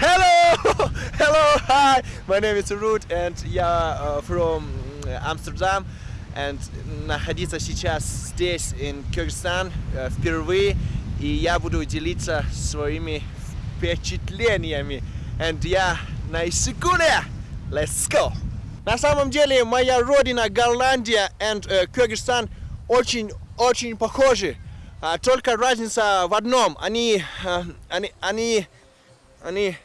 Hello! Hello! Hi! My name is Ruth and я uh, from Amsterdam and находиться сейчас здесь, in Кыргызстан, uh, впервые и я буду делиться своими впечатлениями. And я на Исыкуле! Let's go! На самом деле моя родина Голландия и uh, Кыргызстан очень-очень похожи. Uh, только разница в одном. Они, uh, они, они, они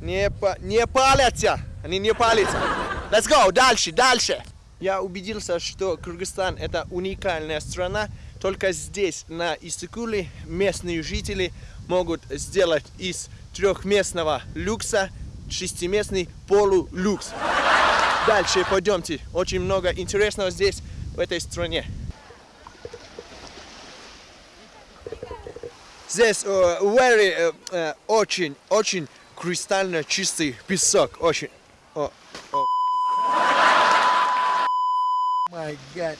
не, не палятся. Они не палятся. Let's go, дальше, дальше. Я убедился, что Кыргызстан это уникальная страна. Только здесь, на Иссыкуле, местные жители могут сделать из трехместного люкса шестиместный полулюкс. Дальше пойдемте. Очень много интересного здесь, в этой стране. Здесь uh, very, uh, uh, очень, очень кристально чистый песок. Очень. О, о. My God.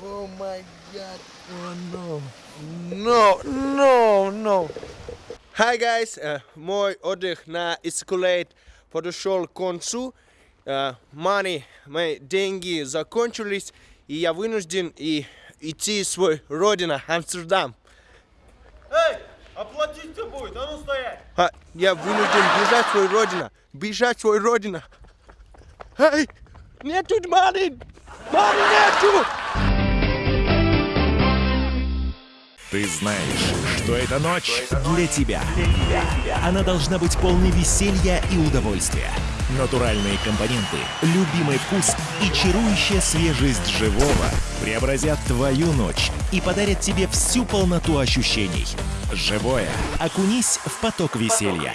Oh my God. Oh no. No, no, no. Hi guys. Uh, мой отдых на Escalade подошел к концу. Uh, money, мои деньги закончились, и я вынужден и идти в свой родина, Амстердам. Эй, оплатить-то будет, а ну стоять! А, я вынужден бежать в свою родину, бежать в свою родину. Эй, нету money, money нету! Ты знаешь, что эта ночь для тебя. Она должна быть полной веселья и удовольствия. Натуральные компоненты, любимый вкус и чарующая свежесть живого преобразят твою ночь и подарят тебе всю полноту ощущений. Живое. Окунись в поток веселья.